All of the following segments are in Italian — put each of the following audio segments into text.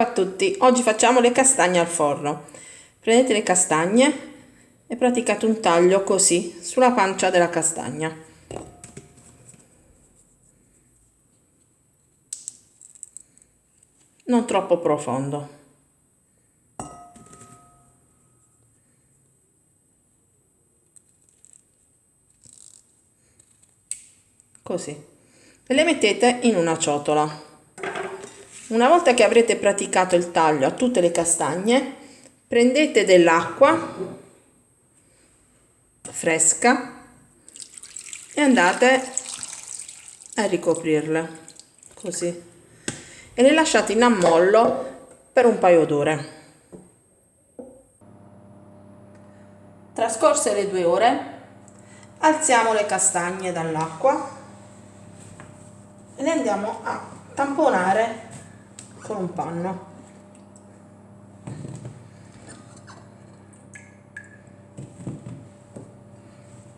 Ciao a tutti, oggi facciamo le castagne al forno. Prendete le castagne e praticate un taglio così sulla pancia della castagna. Non troppo profondo. Così. E le mettete in una ciotola. Una volta che avrete praticato il taglio a tutte le castagne, prendete dell'acqua fresca e andate a ricoprirle così e le lasciate in ammollo per un paio d'ore. Trascorse le due ore, alziamo le castagne dall'acqua e le andiamo a tamponare con un panno.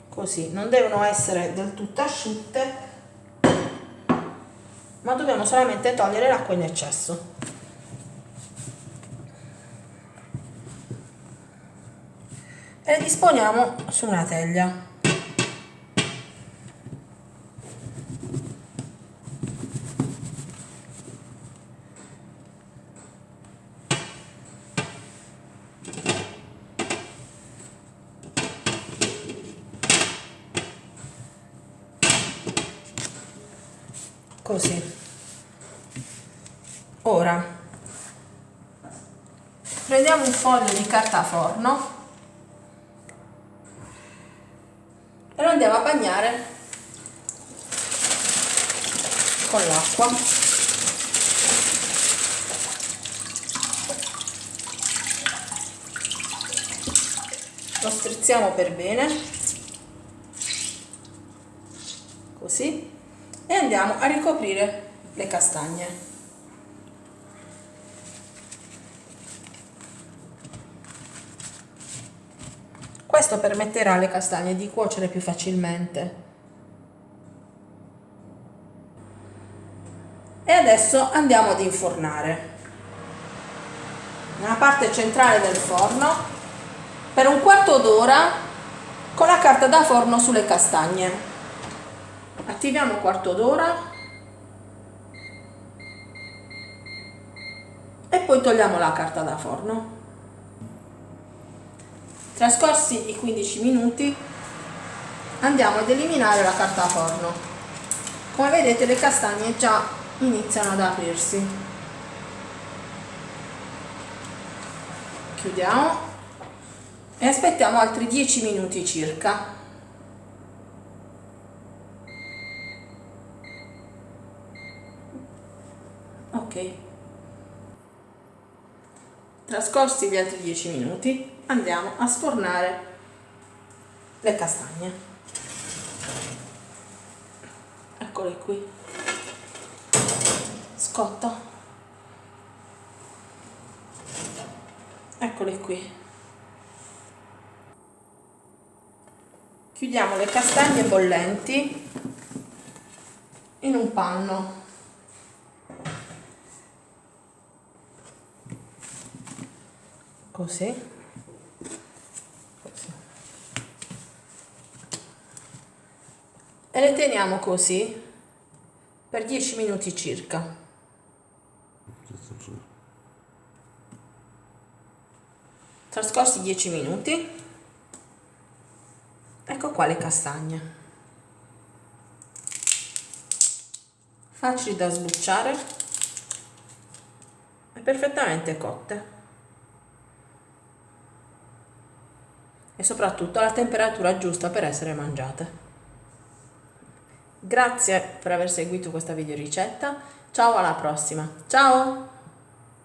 Così non devono essere del tutto asciutte ma dobbiamo solamente togliere l'acqua in eccesso. E le disponiamo su una teglia così. Ora. Prendiamo un foglio di carta forno. E lo andiamo a bagnare con l'acqua. Lo strizziamo per bene. Così e andiamo a ricoprire le castagne. Questo permetterà alle castagne di cuocere più facilmente. E adesso andiamo ad infornare. Nella parte centrale del forno per un quarto d'ora con la carta da forno sulle castagne attiviamo quarto d'ora. E poi togliamo la carta da forno. Trascorsi i 15 minuti andiamo ad eliminare la carta da forno. Come vedete le castagne già iniziano ad aprirsi. Chiudiamo. E aspettiamo altri 10 minuti circa ok. Trascorsi gli altri 10 minuti andiamo a sfornare le castagne. Eccole qui. Scotta eccole qui. Chiudiamo le castagne bollenti in un panno così, così. e le teniamo così per 10 minuti circa. Trascorsi 10 minuti. Ecco qua le castagne. Facili da sbucciare e perfettamente cotte e soprattutto alla temperatura giusta per essere mangiate. Grazie per aver seguito questa video ricetta, ciao alla prossima, ciao!